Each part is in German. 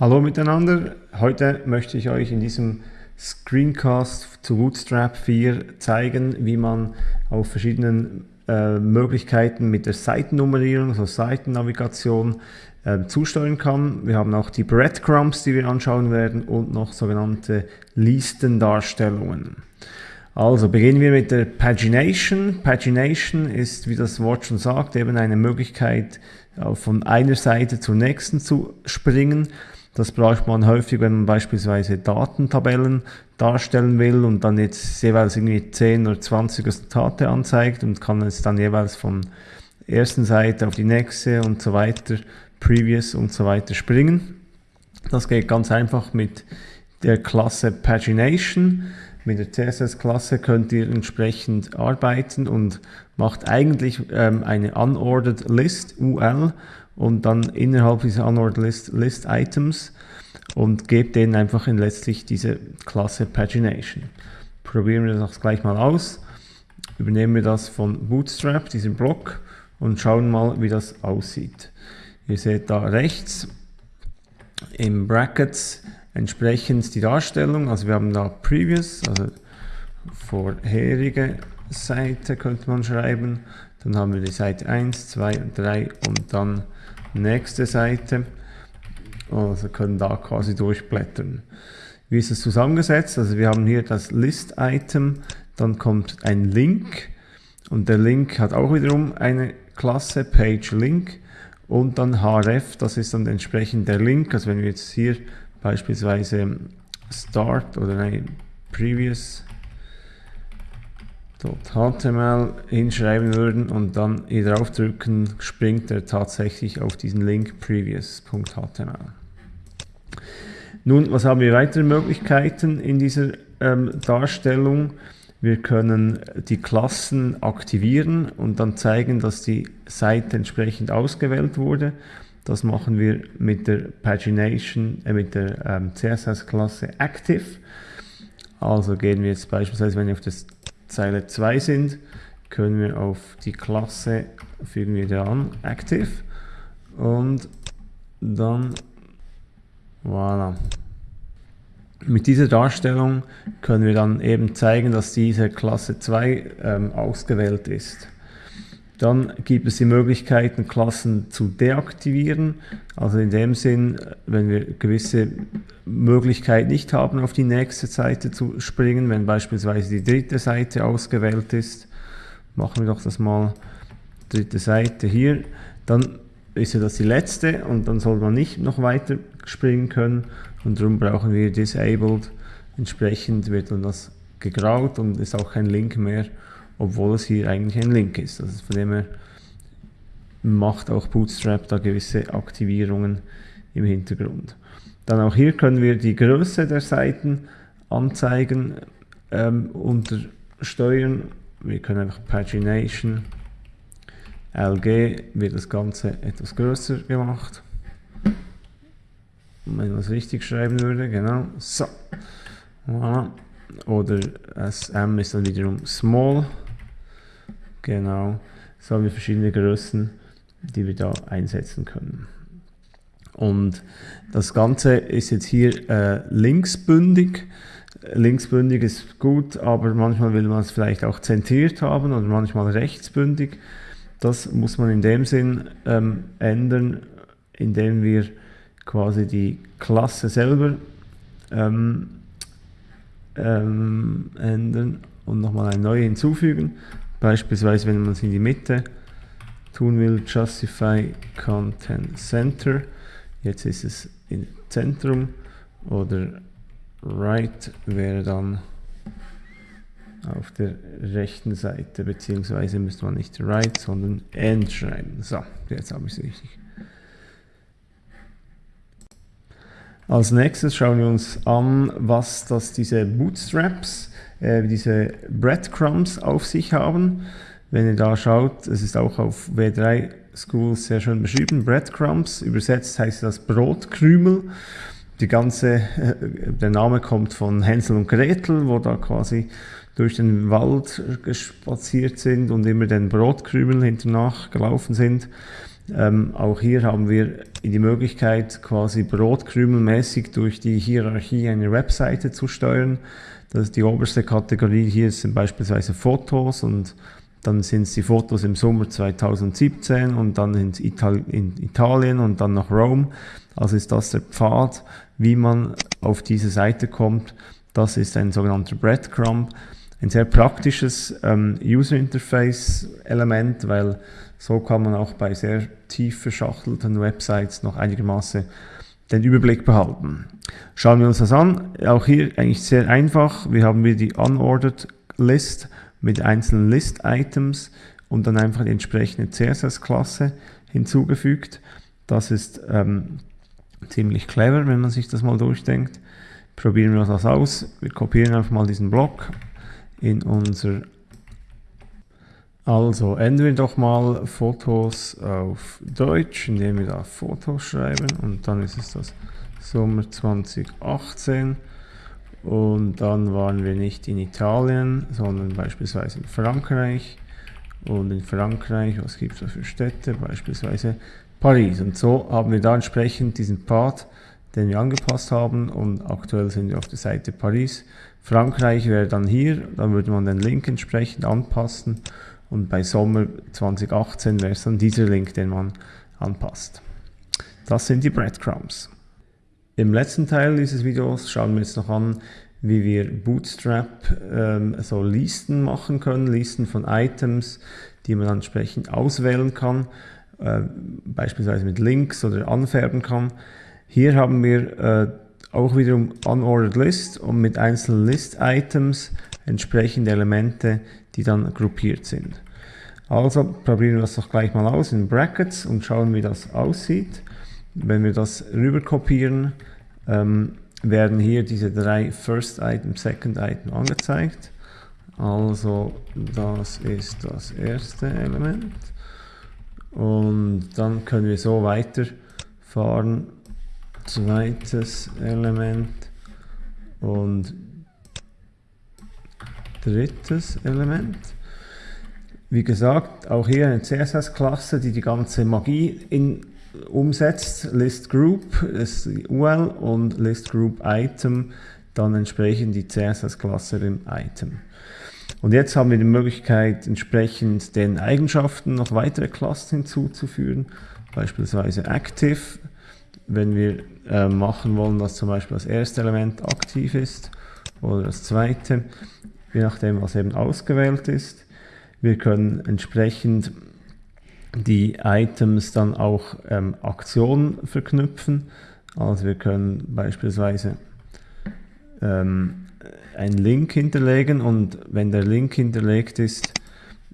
Hallo miteinander, heute möchte ich euch in diesem Screencast zu Bootstrap 4 zeigen, wie man auf verschiedenen äh, Möglichkeiten mit der Seitennummerierung, also Seitennavigation, äh, zusteuern kann. Wir haben auch die Breadcrumbs, die wir anschauen werden und noch sogenannte Listendarstellungen. Also beginnen wir mit der Pagination. Pagination ist, wie das Wort schon sagt, eben eine Möglichkeit, äh, von einer Seite zur nächsten zu springen. Das braucht man häufig, wenn man beispielsweise Datentabellen darstellen will und dann jetzt jeweils irgendwie 10 oder 20 Resultate anzeigt und kann es dann jeweils von ersten Seite auf die nächste und so weiter, Previous und so weiter springen. Das geht ganz einfach mit der Klasse Pagination. Mit der CSS-Klasse könnt ihr entsprechend arbeiten und macht eigentlich ähm, eine Unordered List, UL, und dann innerhalb dieser Unordered List, List Items und gebt denen einfach in letztlich diese Klasse Pagination. Probieren wir das gleich mal aus. Übernehmen wir das von Bootstrap, diesen Block, und schauen mal, wie das aussieht. Ihr seht da rechts im Brackets entsprechend die Darstellung. Also wir haben da Previous, also vorherige Seite könnte man schreiben. Dann haben wir die Seite 1, 2 und 3 und dann nächste Seite. Also können da quasi durchblättern. Wie ist es zusammengesetzt? Also wir haben hier das List-Item, dann kommt ein Link und der Link hat auch wiederum eine Klasse Page Link und dann href, das ist dann entsprechend der Link. Also wenn wir jetzt hier beispielsweise Start oder ein Previous HTML hinschreiben würden und dann hier drauf drücken, springt er tatsächlich auf diesen Link previous.html. Nun, was haben wir weitere Möglichkeiten in dieser ähm, Darstellung? Wir können die Klassen aktivieren und dann zeigen, dass die Seite entsprechend ausgewählt wurde. Das machen wir mit der Pagination, äh, mit der ähm, CSS-Klasse Active. Also gehen wir jetzt beispielsweise, wenn wir auf das Zeile 2 sind, können wir auf die Klasse, fügen wir da an, Active und dann, voilà. Mit dieser Darstellung können wir dann eben zeigen, dass diese Klasse 2 ähm, ausgewählt ist. Dann gibt es die Möglichkeiten, Klassen zu deaktivieren. Also in dem Sinn, wenn wir gewisse Möglichkeit nicht haben, auf die nächste Seite zu springen, wenn beispielsweise die dritte Seite ausgewählt ist, machen wir doch das mal, dritte Seite hier, dann ist ja das die letzte und dann soll man nicht noch weiter springen können und darum brauchen wir Disabled. Entsprechend wird dann das gegraut und ist auch kein Link mehr obwohl es hier eigentlich ein Link ist. Also von dem her macht auch Bootstrap da gewisse Aktivierungen im Hintergrund. Dann auch hier können wir die Größe der Seiten anzeigen, ähm, unter Steuern. Wir können einfach Pagination, LG wird das Ganze etwas größer gemacht. Wenn man es richtig schreiben würde, genau. So. Voilà. Oder SM ist dann wiederum Small. Genau, so haben wir verschiedene Größen, die wir da einsetzen können. Und das Ganze ist jetzt hier äh, linksbündig. Linksbündig ist gut, aber manchmal will man es vielleicht auch zentriert haben oder manchmal rechtsbündig. Das muss man in dem Sinn ähm, ändern, indem wir quasi die Klasse selber ähm, ähm, ändern und nochmal eine neue hinzufügen. Beispielsweise, wenn man es in die Mitte tun will, Justify Content Center. Jetzt ist es im Zentrum oder Right wäre dann auf der rechten Seite, beziehungsweise müsste man nicht Right, sondern End schreiben. So, jetzt habe ich es richtig. Als nächstes schauen wir uns an, was das diese Bootstraps äh, diese Breadcrumbs auf sich haben. Wenn ihr da schaut, es ist auch auf W3 Schools sehr schön beschrieben, Breadcrumbs, übersetzt heißt das Brotkrümel. Die ganze, äh, der Name kommt von Hänsel und Gretel, wo da quasi durch den Wald spaziert sind und immer den Brotkrümel hinternach gelaufen sind. Ähm, auch hier haben wir die Möglichkeit, quasi brotkrümelmäßig durch die Hierarchie einer Webseite zu steuern. Das ist die oberste Kategorie hier sind beispielsweise Fotos und dann sind es die Fotos im Sommer 2017 und dann in, Ital in Italien und dann nach Rom. Also ist das der Pfad, wie man auf diese Seite kommt. Das ist ein sogenannter Breadcrumb. Ein sehr praktisches ähm, User Interface Element, weil so kann man auch bei sehr tief verschachtelten Websites noch einigermaßen den Überblick behalten. Schauen wir uns das an. Auch hier eigentlich sehr einfach. Wir haben wieder die Unordered List mit einzelnen List-Items und dann einfach die entsprechende CSS-Klasse hinzugefügt. Das ist ähm, ziemlich clever, wenn man sich das mal durchdenkt. Probieren wir das aus. Wir kopieren einfach mal diesen Block in unser also ändern wir doch mal Fotos auf Deutsch, indem wir da Fotos schreiben. Und dann ist es das Sommer 2018 und dann waren wir nicht in Italien, sondern beispielsweise in Frankreich. Und in Frankreich, was gibt es da für Städte, beispielsweise Paris. Und so haben wir da entsprechend diesen Pfad, den wir angepasst haben. Und aktuell sind wir auf der Seite Paris. Frankreich wäre dann hier, dann würde man den Link entsprechend anpassen und bei Sommer 2018 wäre es dann dieser Link, den man anpasst. Das sind die Breadcrumbs. Im letzten Teil dieses Videos schauen wir jetzt noch an, wie wir Bootstrap ähm, so Listen machen können, Listen von Items, die man entsprechend auswählen kann, äh, beispielsweise mit Links oder anfärben kann. Hier haben wir äh, auch wiederum Unordered List und mit einzelnen List-Items entsprechende Elemente, die dann gruppiert sind. Also probieren wir das doch gleich mal aus in Brackets und schauen, wie das aussieht. Wenn wir das rüber kopieren, ähm, werden hier diese drei First Item, Second Item angezeigt. Also das ist das erste Element. Und dann können wir so weiterfahren. Zweites Element und drittes Element. Wie gesagt, auch hier eine CSS-Klasse, die die ganze Magie in, umsetzt. List Group ist die UL und List Group Item, dann entsprechend die CSS-Klasse im Item. Und jetzt haben wir die Möglichkeit, entsprechend den Eigenschaften noch weitere Klassen hinzuzufügen, beispielsweise Active, wenn wir äh, machen wollen, dass zum Beispiel das erste Element aktiv ist oder das zweite je nachdem, was eben ausgewählt ist. Wir können entsprechend die Items dann auch ähm, Aktionen verknüpfen. Also wir können beispielsweise ähm, einen Link hinterlegen und wenn der Link hinterlegt ist,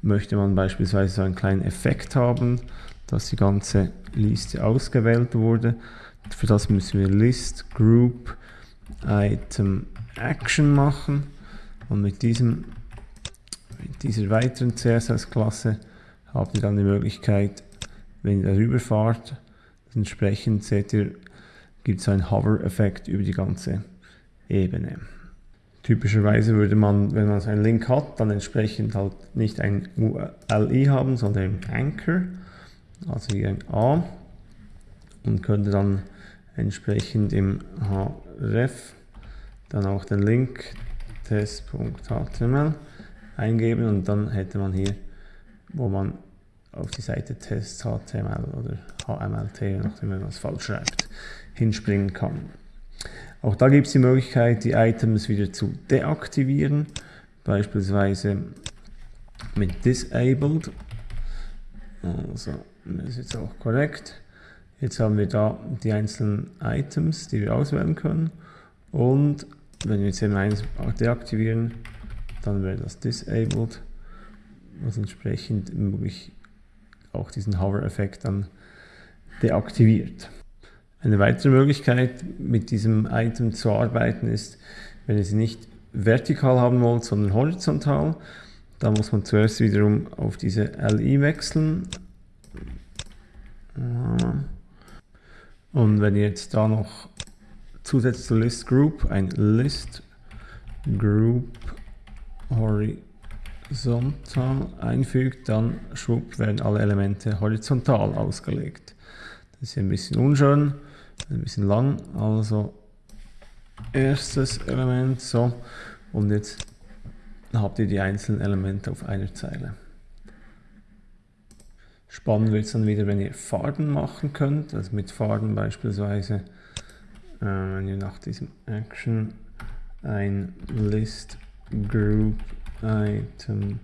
möchte man beispielsweise so einen kleinen Effekt haben, dass die ganze Liste ausgewählt wurde. Für das müssen wir List Group Item Action machen und mit, diesem, mit dieser weiteren CSS-Klasse habt ihr dann die Möglichkeit, wenn ihr darüber fahrt, entsprechend seht ihr, gibt es einen Hover-Effekt über die ganze Ebene. Typischerweise würde man, wenn man so einen Link hat, dann entsprechend halt nicht ein ULI haben, sondern ein Anchor, also hier ein A und könnte dann entsprechend im href dann auch den Link test.html eingeben und dann hätte man hier, wo man auf die Seite test.html oder HMLT, nachdem man es falsch schreibt, hinspringen kann. Auch da gibt es die Möglichkeit, die Items wieder zu deaktivieren, beispielsweise mit Disabled. Also, das ist jetzt auch korrekt. Jetzt haben wir da die einzelnen Items, die wir auswählen können und wenn wir jetzt M1 deaktivieren, dann wäre das disabled, was entsprechend möglich auch diesen Hover-Effekt dann deaktiviert. Eine weitere Möglichkeit mit diesem Item zu arbeiten ist, wenn ihr sie nicht vertikal haben wollt, sondern horizontal, da muss man zuerst wiederum auf diese LI wechseln. Und wenn ihr jetzt da noch zusätzlich zur List Group ein List Group Horizontal einfügt, dann schwupp werden alle Elemente horizontal ausgelegt. Das ist ein bisschen unschön, ein bisschen lang, also erstes Element, so, und jetzt habt ihr die einzelnen Elemente auf einer Zeile. Spannend wird es dann wieder, wenn ihr Farben machen könnt, also mit Farben beispielsweise, äh, wenn ihr nach diesem Action ein List Group Item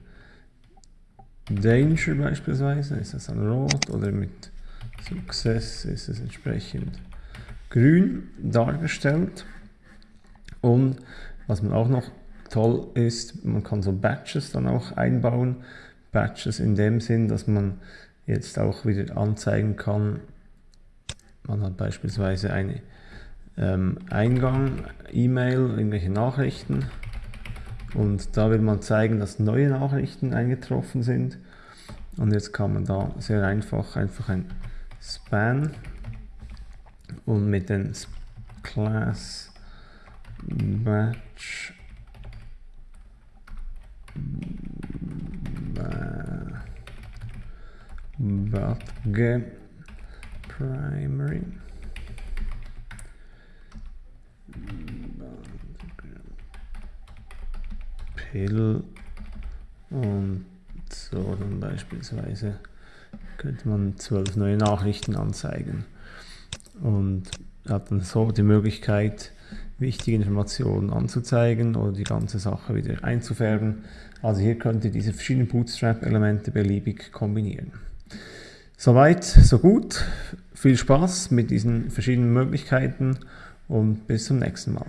Danger beispielsweise, ist das dann rot oder mit Success ist es entsprechend grün dargestellt. Und was man auch noch toll ist, man kann so Batches dann auch einbauen. Batches in dem Sinn, dass man jetzt auch wieder anzeigen kann, man hat beispielsweise einen ähm, Eingang, E-Mail, irgendwelche Nachrichten. Und da will man zeigen, dass neue Nachrichten eingetroffen sind. Und jetzt kann man da sehr einfach einfach ein Span und mit den Class Batch Batge Primary Pill und so dann beispielsweise könnte man zwölf neue Nachrichten anzeigen und hat dann so die Möglichkeit wichtige Informationen anzuzeigen oder die ganze Sache wieder einzufärben. Also hier könnt ihr diese verschiedenen Bootstrap-Elemente beliebig kombinieren. Soweit, so gut. Viel Spaß mit diesen verschiedenen Möglichkeiten und bis zum nächsten Mal.